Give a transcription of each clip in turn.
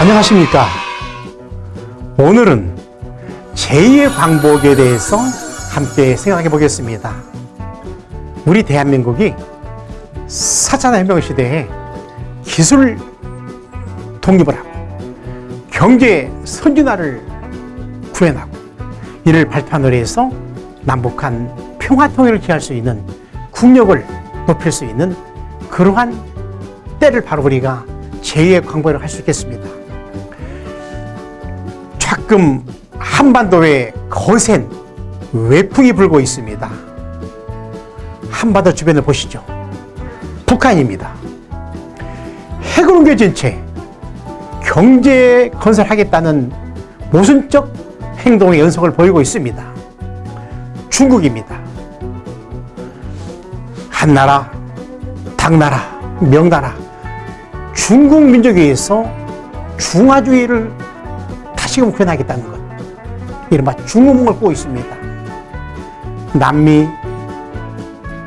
안녕하십니까. 오늘은 제2의 광복에 대해서 함께 생각해 보겠습니다. 우리 대한민국이 4차 혁명 시대에 기술 독립을 하고 경제 선진화를 구현하고 이를 발판으로 해서 남북한 평화 통일을 기할 수 있는 국력을 높일 수 있는 그러한 때를 바로 우리가 제2의 광복을 할 수 있겠습니다. 가끔 한반도에 거센 외풍이 불고 있습니다. 한반도 주변을 보시죠. 북한입니다. 핵을 옮겨진 채 경제 건설하겠다는 모순적 행동의 연속을 보이고 있습니다. 중국입니다. 한나라, 당나라, 명나라, 중국 민족에 의해서 중화주의를 다시금 구현하겠다는 것. 이른바 중우몽을 꾸고 있습니다. 남미,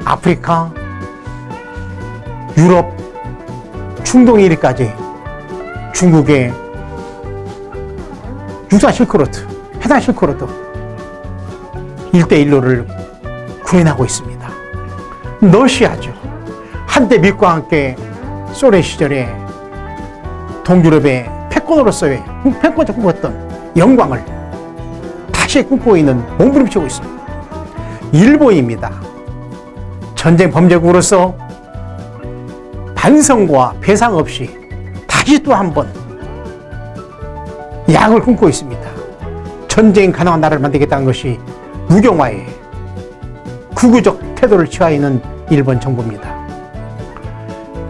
아프리카, 유럽, 중동 이리까지 중국의 육사 실크로드, 해당 실크로드 일대일로를 구현하고 있습니다. 러시아죠. 한때 미국과 함께 소련 시절에 동유럽의 패권으로서의 패권을 꿈꿨던 영광을 다시 꿈꾸고 있는 몸부림치고 있습니다. 일본입니다. 전쟁 범죄국으로서 반성과 배상 없이 다시 또 한 번 야욕을 꿈꾸고 있습니다. 전쟁 가능한 나라를 만들겠다는 것이 우경화에 극우적 태도를 취하고 있는 일본 정부입니다.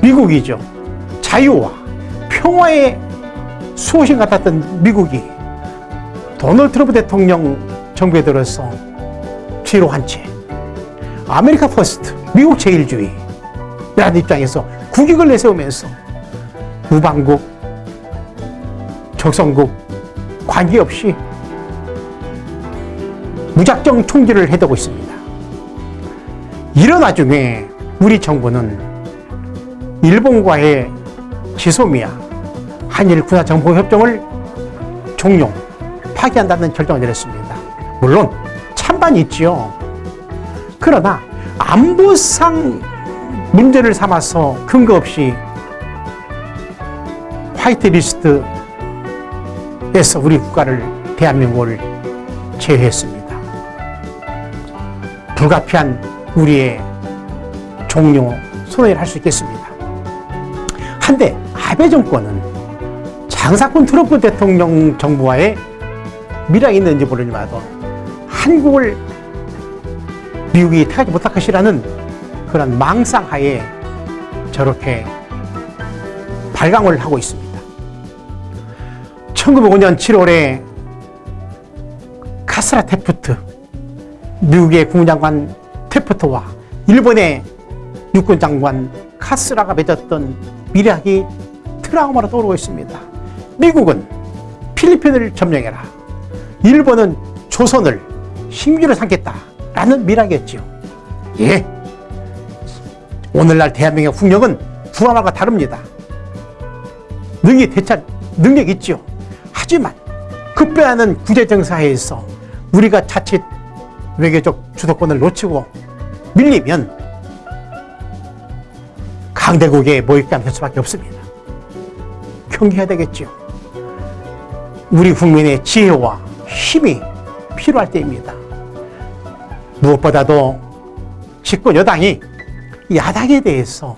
미국이죠. 자유와 평화의 수호신 같았던 미국이 도널드 트럼프 대통령 정부에 들어서 뒤로 한채 America First, 미국 제일주의 라는 입장에서 국익을 내세우면서 우방국, 적성국 관계없이 무작정 총질을 해대고 있습니다. 이런 와중에 우리 정부는 일본과의 지소미아 한일 군사정보협정을 종용, 파기한다는 결정을 내렸습니다. 물론 찬반이 있지요. 그러나 안보상 문제를 삼아서 근거 없이 화이트리스트에서 우리 국가를 대한민국을 제외했습니다. 불가피한 우리의 종료 선언을 할수 있겠습니다. 한데 아베 정권은 장사꾼 트럼프 대통령 정부와의 미락이 있는지 모르지만 한국을 미국이 택하지 못할 것이라는 그런 망상 하에 저렇게 발광을 하고 있습니다. 1905년 7월에 카스라 테프트 미국의 국무장관 테프트와 일본의 육군장관 카스라가 맺었던 미락이 트라우마로 떠오르고 있습니다. 미국은 필리핀을 점령해라. 일본은 조선을 식민지로 삼겠다 라는 미락이었지요. 예. 오늘날 대한민국의 국력은 구하마가 다릅니다. 능히 대처 능력 있죠. 하지만 급변하는 구제정사에서 우리가 자칫 외교적 주도권을 놓치고 밀리면 강대국의 모욕감 될 수밖에 없습니다. 경계해야 되겠죠. 우리 국민의 지혜와 힘이 필요할 때입니다. 무엇보다도 집권 여당이 야당에 대해서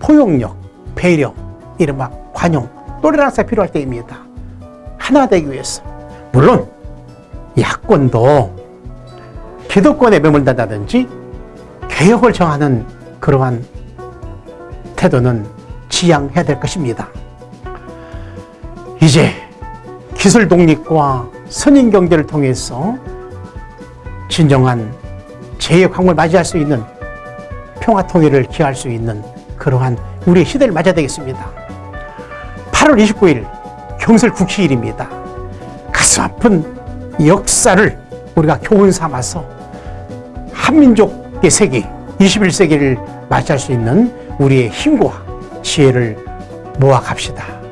포용력, 배려, 이른바 관용, 또레랑스가 필요할 때입니다. 하나 되기 위해서. 물론 야권도 기득권에 매몰된다든지 개혁을 정하는 그러한 태도는 지양해야 될 것입니다. 이제 기술 독립과 선인 경제를 통해서 진정한 제2광을 맞이할 수 있는 평화 통일을 기할 수 있는 그러한 우리의 시대를 맞아야 되겠습니다. 8월 29일 경설 국시일입니다. 가슴 아픈 역사를 우리가 교훈 삼아서 한민족의 세기, 21세기를 맞이할 수 있는 우리의 힘과 지혜를 모아 갑시다.